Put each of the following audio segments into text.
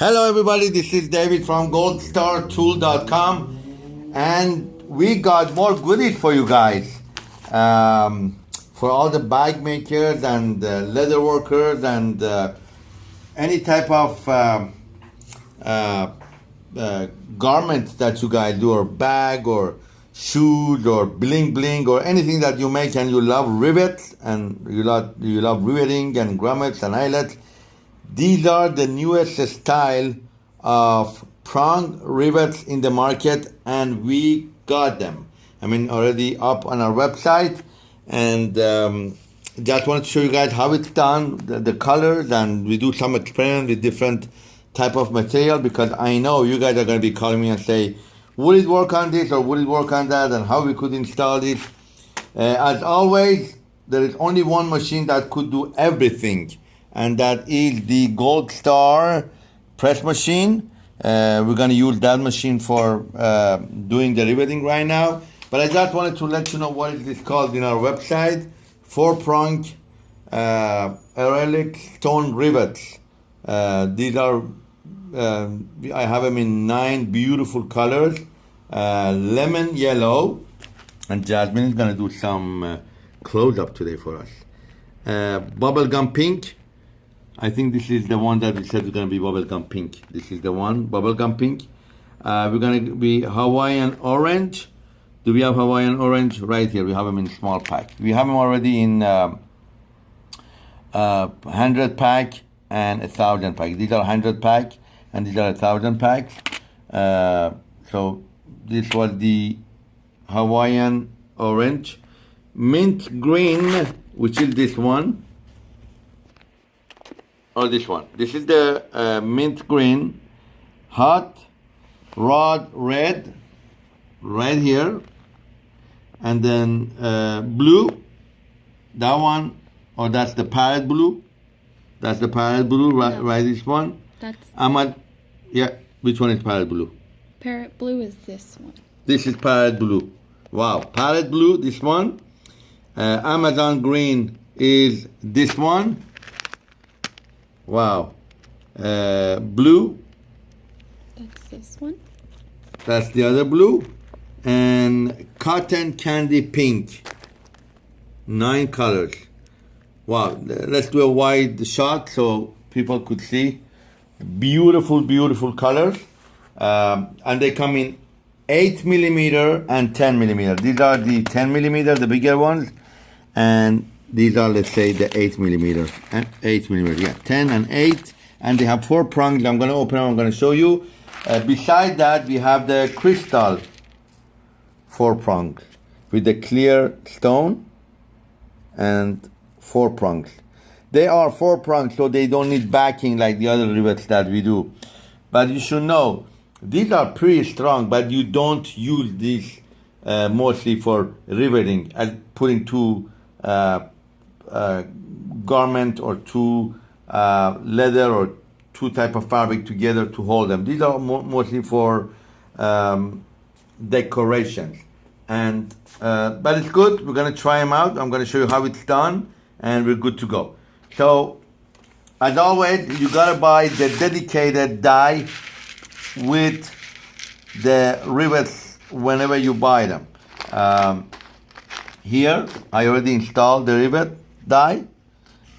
Hello, everybody. This is David from goldstartool.com, and we got more goodies for you guys. Um, for all the bag makers and uh, leather workers and uh, any type of uh, uh, uh, garment that you guys do, or bag, or shoes, or bling bling, or anything that you make and you love rivets and you love you love riveting and grommets and eyelets these are the newest style of prong rivets in the market and we got them. I mean already up on our website and um, just want to show you guys how it's done, the, the colors and we do some experiment with different type of material because I know you guys are going to be calling me and say, would it work on this or would it work on that and how we could install this. Uh, as always, there is only one machine that could do everything and that is the Gold Star press machine. Uh, we're going to use that machine for uh, doing the riveting right now. But I just wanted to let you know what it is called in our website. Four prong uh, acrylic stone rivets. Uh, these are, uh, I have them in nine beautiful colors. Uh, lemon yellow, and Jasmine is going to do some uh, close up today for us. Uh, bubblegum pink, I think this is the one that we said is going to be bubblegum pink. This is the one, bubblegum pink. Uh, we're going to be Hawaiian orange. Do we have Hawaiian orange? Right here, we have them in small pack. We have them already in uh, uh, 100 pack and a 1000 pack. These are 100 pack and these are a 1000 pack. Uh, so this was the Hawaiian orange. Mint green, which is this one or this one. This is the uh, mint green, hot, rod red, right here, and then uh, blue, that one, or that's the parrot blue. That's the parrot blue, right, No. right this one. That's I'm at, yeah, which one is parrot blue? parrot blue is this one. This is parrot blue. Wow, parrot blue, this one. Uh, Amazon green is this one. Wow. Uh, blue, That's this one. that's the other blue. And cotton candy pink. Nine colors. Wow, let's do a wide shot so people could see. Beautiful, beautiful colors. Um, and they come in 8 millimeter and 10 millimeter. These are the 10 millimeter, the bigger ones. And these are, let's say, the 8 millimeter. and 8 millimeter, yeah, 10 and 8. And they have four prongs. I'm going to open them, I'm going to show you. Uh, beside that, we have the crystal four prongs with the clear stone and four prongs. They are four prongs, so they don't need backing like the other rivets that we do. But you should know these are pretty strong, but you don't use these uh, mostly for riveting and putting two uh, uh, garment or two uh, leather or two type of fabric together to hold them. These are mo- mostly for um, decorations. And uh, but it's good. We're gonna try them out. I'm gonna show you how it's done, and we're good to go. So, as always, you gotta buy the dedicated die with the rivets whenever you buy them. Um, here, I already installed the rivet die.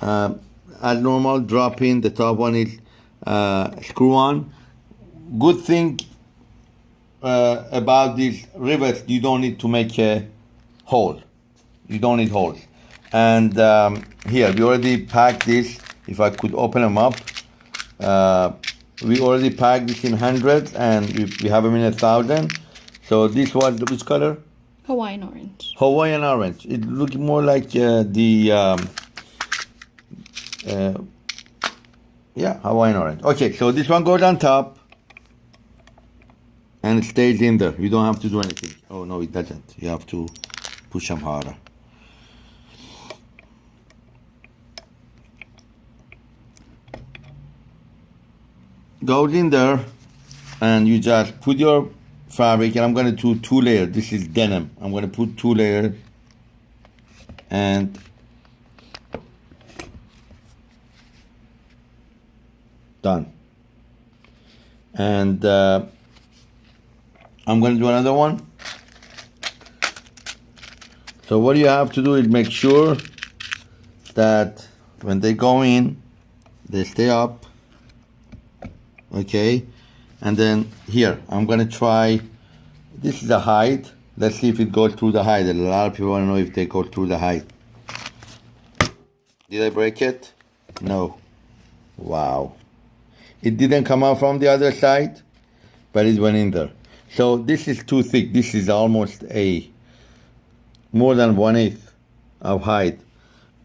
Um, as normal, drop in. The top one is uh, screw on. Good thing uh, about these rivets, you don't need to make a hole. You don't need holes. And um, here, we already packed this. If I could open them up, uh, we already packed this in hundreds, and we, we have them in a thousand. So this was which color? Hawaiian orange. Hawaiian orange. It looks more like uh, the um, uh, yeah Hawaiian orange. Okay, so this one goes on top and it stays in there. You don't have to do anything. Oh no, it doesn't. You have to push them harder. Goes in there, and you just put your fabric. And I'm gonna do two layer. This is denim. I'm gonna put two layer, and done. and uh, I'm going to do another one. So what you have to do is make sure that when they go in, they stay up. Okay, and then here I'm to try. This is the height. Let's see if it goes through the height. A lot of people want to know if they go through the height. Did I break it? No. Wow. It didn't come out from the other side, but it went in there. So this is too thick. This is almost a more than one eighth of height.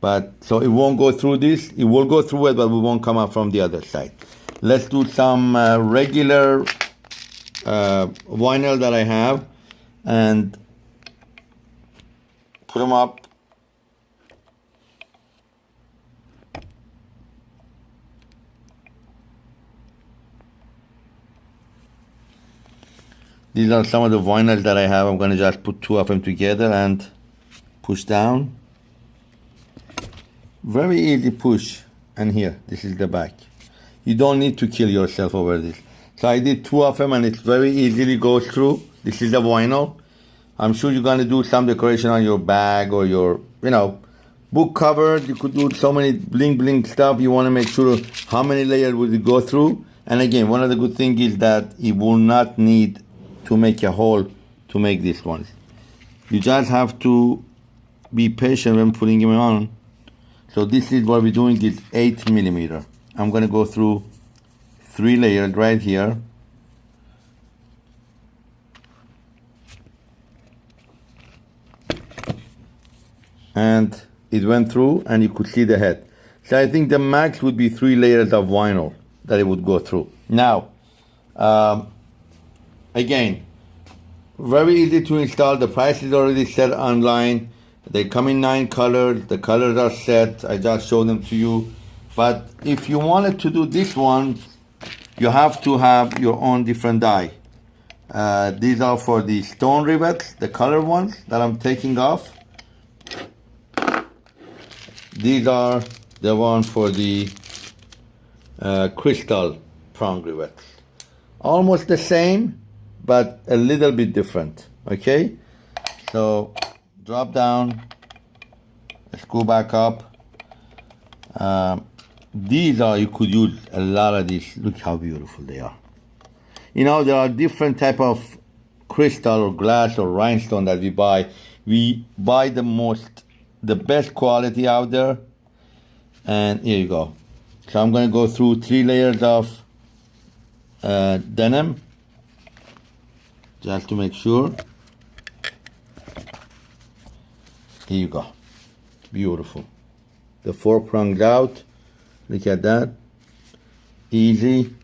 But so it won't go through this. It will go through it, but we won't come out from the other side. Let's do some uh, regular uh, vinyl that I have and put them up These are some of the vinyls that I have. I'm going to just put two of them together and push down. Very easy push. And here, this is the back. You don't need to kill yourself over this. So I did two of them and it very easily goes through. This is the vinyl. I'm sure you're to do some decoration on your bag or your, you know, book cover. You could do so many bling bling stuff. You want to make sure how many layers will it go through. And again, one of the good things is that it will not need to make a hole to make this one. You just have to be patient when putting them on. So this is what we're doing is 8 millimeter. I'm going to go through three layers right here. And it went through and you could see the head. So I think the max would be three layers of vinyl that it would go through. Now, um, Again, very easy to install. The price is already set online. They come in nine colors. The colors are set. I just showed them to you. But if you wanted to do this one, you have to have your own different die. Uh, these are for the stone rivets, the color ones that I'm taking off. These are the one for the uh, crystal prong rivets. Almost the same, but a little bit different, okay? So drop down, let's back up. Um, these are, you could use a lot of these. Look how beautiful they are. You know, there are different type of crystal or glass or rhinestone that we buy. We buy the most, the best quality out there. And here you go. So I'm going to go through three layers of uh, denim just to make sure here you go beautiful the four prongs out look at that. Easy.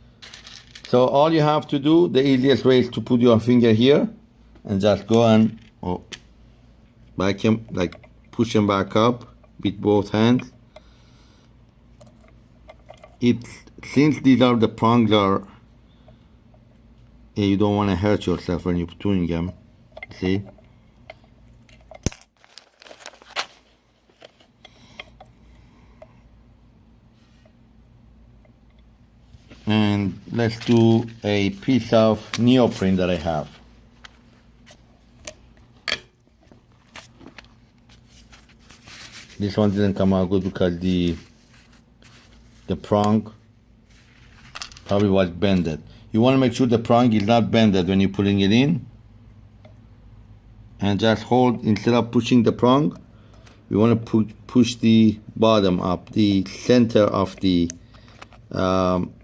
So all you have to do the easiest way is to put your finger here and just go and oh, back him like push him back up with both hands. It since these are the prongs are eh, you don't want to hurt yourself when you're doing them see and let's do a piece of neoprene that I have this one didn't come out good because the the prong probably was bended you want to make sure the prong is not bended when you're putting it in. And just hold, instead of pushing the prong, you want to pu push the bottom up, the center of the um,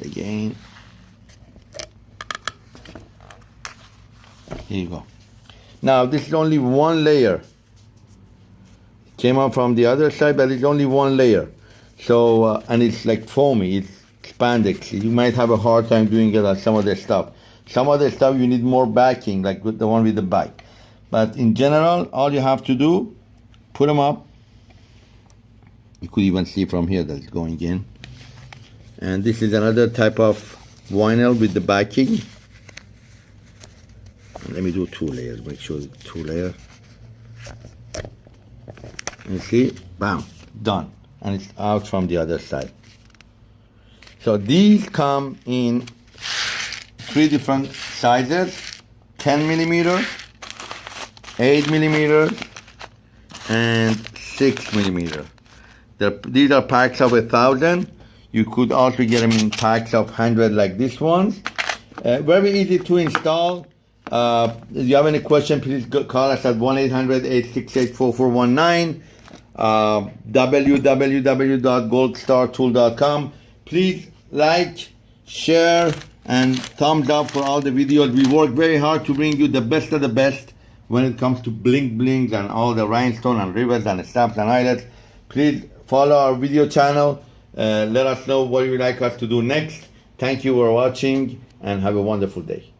let again. Here you go. Now this is only one layer came out from the other side, but it's only one layer. So, uh, and it's like foamy, it's spandex. You might have a hard time doing it on some of the stuff. Some of the stuff you need more backing, like the one with the bike. But in general, all you have to do, put them up. You could even see from here that it's going in. And this is another type of vinyl with the backing. Let me do two layers, make sure two layers. You see, bam, done. and it's out from the other side. So these come in three different sizes 10 millimeter, 8 millimeter, and 6 millimeter. These are packs of a thousand. You could also get them in packs of 100 like this one. Uh, very easy to install. Uh, if you have any question, please call us at 1-800-868-4419, uh, www.goldstartool.com. Please like, share, and thumbs up for all the videos. We work very hard to bring you the best of the best when it comes to bling blings and all the rhinestone and rivets and stamps and eyelets. Please follow our video channel. Uh, let us know what you would like us to do next. Thank you for watching and have a wonderful day.